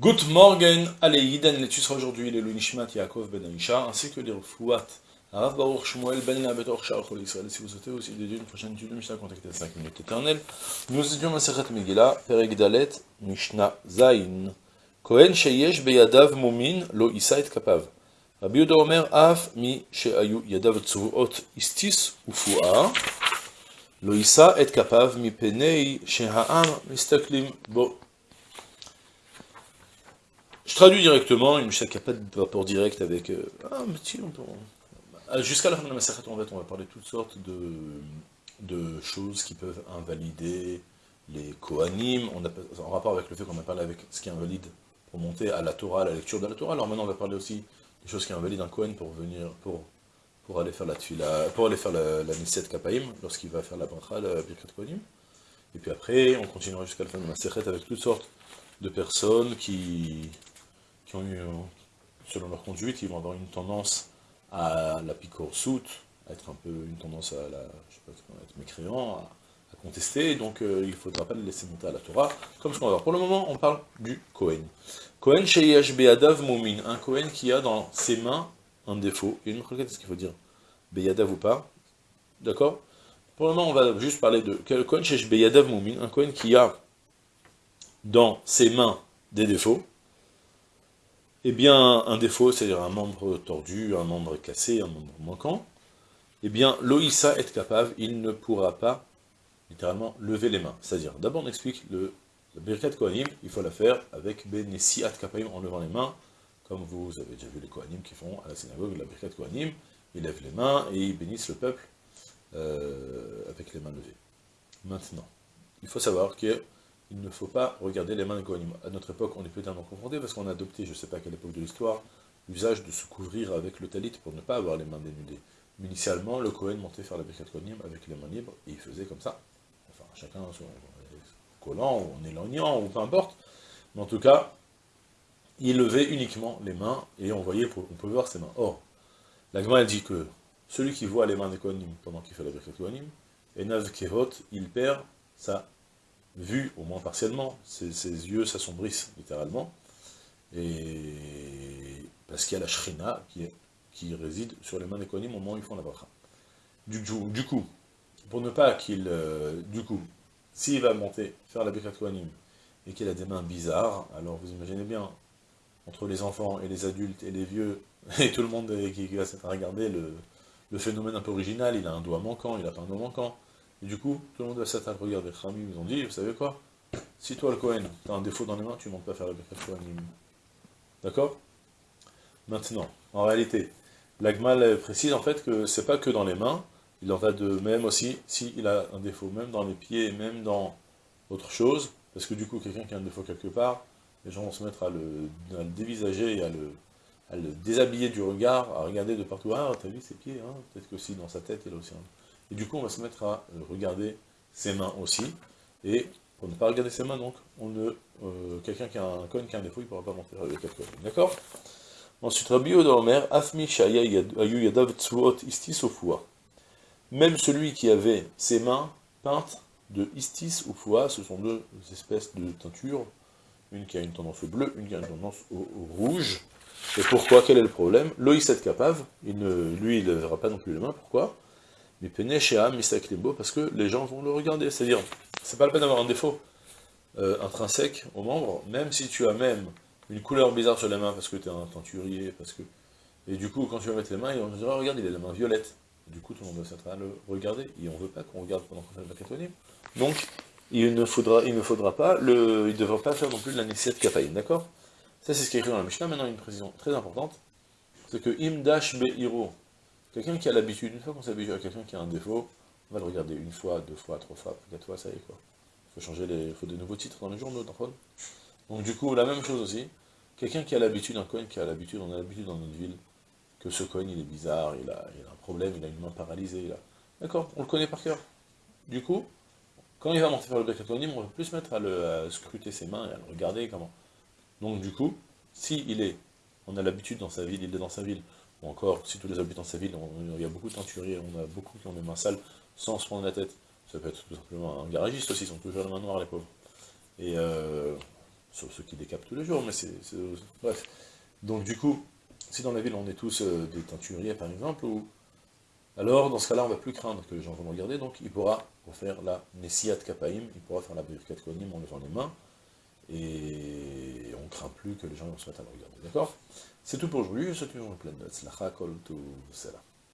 Good morning, allez, Yiden, l'étude sera aujourd'hui les Nishmat Yaakov Ben Aisha, ainsi que les Fouat, Rav Baruch Shmuel Ben Labet Orcha Chol Israël. Si vous souhaitez aussi dédier une prochaine étude de Mishnah, contactez 5 minutes éternelles. Nous étudions Masechet Megillah, Perek Dalet, Mishnah Zain. Kohen Sheyesh Beyadav Mumin Lo Isa et Kapav. Rabbi Yehuda Omer Af Mi Sheayu Yadav Tzuot Istis Ufua. Lo Isa et Kapav Mi Penei Sheha'am Mistaklim Bo. Je traduis directement, une qui n'a pas de rapport direct avec... Euh, ah, mais on peut... Euh, jusqu'à la fin de la Masachet, en fait, on va parler de toutes sortes de, de choses qui peuvent invalider les Kohanim, on a, en rapport avec le fait qu'on a parlé avec ce qui invalide pour monter à la Torah, à la lecture de la Torah. Alors maintenant, on va parler aussi des choses qui invalident un Kohen pour venir, pour, pour aller faire la tfila, pour aller faire la, la Kapaim, lorsqu'il va faire la bracha, la Birkat Kohanim. Et puis après, on continuera jusqu'à la fin de la Masachet avec toutes sortes de personnes qui, qui ont eu, selon leur conduite, ils vont avoir une tendance à la soute, à être un peu une tendance à la, je sais pas, être mécréant, à, contester, donc euh, il ne faudra pas les laisser monter à la Torah, comme ce qu'on va voir. Pour le moment, on parle du Kohen. Kohen Sheyesh Beyadav Moumin, un Kohen qui a dans ses mains un défaut. A une requête, ce qu'il faut dire Beyadav ou pas? D'accord? Pour le moment, on va juste parler de Kohen Sheyesh Beyadav Moumin, un Kohen qui a dans ses mains des défauts, eh bien, un défaut, c'est-à-dire un membre tordu, un membre cassé, un membre manquant, eh bien, l'Oïssa est capable, il ne pourra pas, littéralement, lever les mains. C'est-à-dire, d'abord on explique le, le Birkat Kohanim, il faut la faire avec Benessi At Kapaim en levant les mains, comme vous avez déjà vu les Kohanim qui font à la synagogue la Birkat Kohanim, ils lèvent les mains et ils bénissent le peuple euh, avec les mains levées. Maintenant, il faut savoir que il ne faut pas regarder les mains des Kohanim. À notre époque, on est peut-être confronté parce qu'on a adopté, je ne sais pas à quelle époque de l'histoire, l'usage de se couvrir avec le talit pour ne pas avoir les mains dénudées. Mais initialement, le Kohen montait faire la Birkat Kohanim avec les mains libres, et il faisait comme ça. Enfin, chacun son collant, ou en éloignant, ou peu importe. Mais en tout cas, il levait uniquement les mains, et on voyait, on pouvait voir ses mains. Or, la Gemara dit que celui qui voit les mains des Kohanim pendant qu'il fait la Birkat Kohanim, et Nav Kehot, il perd sa vu au moins partiellement, ses, yeux s'assombrissent littéralement, et parce qu'il y a la shrina qui, réside sur les mains des Kohanim au moment où ils font la bracha. Du, coup, pour ne pas qu'il... Euh, du coup, s'il va monter, faire la Birkat Kohanim, et qu'il a des mains bizarres, alors vous imaginez bien, entre les enfants et les adultes et les vieux, et tout le monde qui, va regarder le, le phénomène un peu original, il a un doigt manquant, il a pas un doigt manquant, et du coup, tout le monde va s'attendre à regarder. Rami, ils ont dit, vous savez quoi? Si toi, le Cohen, tu as un défaut dans les mains, tu ne montes pas faire la Birkat Kohanim. D'accord? Maintenant, en réalité, l'Agmal précise en fait que c'est pas que dans les mains, il en va de même aussi s'il a un défaut, même dans les pieds, même dans autre chose, parce que du coup, quelqu'un qui a un défaut quelque part, les gens vont se mettre à le, dévisager et à le, à le, déshabiller du regard, à regarder de partout, ah, t'as vu ses pieds, hein? Peut-être que si dans sa tête, il a aussi un... Et du coup, on va se mettre à euh, regarder ses mains aussi. Et pour ne pas regarder ses mains, donc, on ne, euh, quelqu'un qui a un cône, qui a un défaut, il ne pourra pas monter avec quatre D'accord? Ensuite, Rabbi Omer, Afmi Ayu Yadav Tsuot Istis Ofua. Même celui qui avait ses mains peintes de Istis ou ce sont deux espèces de teintures, une qui a une tendance au bleu, une qui a une tendance au, rouge. Et pourquoi? Quel est le problème? Loïs est capable, il ne, lui, il ne verra pas non plus les mains, pourquoi? Parce que les gens vont le regarder. C'est-à-dire, c'est pas le peine d'avoir un défaut euh, intrinsèque au membre, même si tu as même une couleur bizarre sur les mains parce que tu es un teinturier, parce que... Et du coup, quand tu vas mettre les mains, on va regarde, il a la main violette. Du coup, tout le monde va s'être à le regarder, et on veut pas qu'on regarde pendant qu'on fait le catonyme. Donc, il ne faudra, il ne faudra pas, le, il ne devra pas faire non plus de la de kapaïn, d'accord? Ça, c'est ce qui est écrit dans la Mishnah. Maintenant, une précision très importante, c'est que imdash be'iro, Quelqu'un qui a l'habitude, une fois qu'on s'habitue à quelqu'un qui a un défaut, on va le regarder une fois, deux fois, trois fois, quatre fois, ça y est quoi. Il faut changer les, il faut des nouveaux titres dans les journaux, d'accord Donc du coup, la même chose aussi, quelqu'un qui a l'habitude, un coin qui a l'habitude, on a l'habitude dans notre ville, que ce coin il est bizarre, il a, il a un problème, il a une main paralysée, il a... D'accord On le connaît par cœur. Du coup, quand il va monter faire le bécatonyme, on va plus mettre à, le, scruter ses mains et à le regarder comment. Donc du coup, si il est, on a l'habitude dans sa ville, il est dans sa ville, ou encore, si tous les habitants de sa ville, il y a beaucoup de teinturiers, on a beaucoup qui ont des mains sales sans se prendre la tête. Ça peut être tout simplement un garagiste aussi, ils sont toujours les mains noires, les pauvres. Et, euh, sauf ceux qui décapent tous les jours, mais c'est... Bref. Donc du coup, si dans la ville on est tous euh, des teinturiers par exemple, ou alors dans ce cas-là on va plus craindre que les gens vont nous regarder, donc il pourra faire la Nessiat Kapaim, il pourra faire la Birkat Kohanim en levant les mains, et craint plus que les gens mettre à le regarder, d'accord? C'est tout pour aujourd'hui, je souhaite une journée pleine de Tzlacha, tout.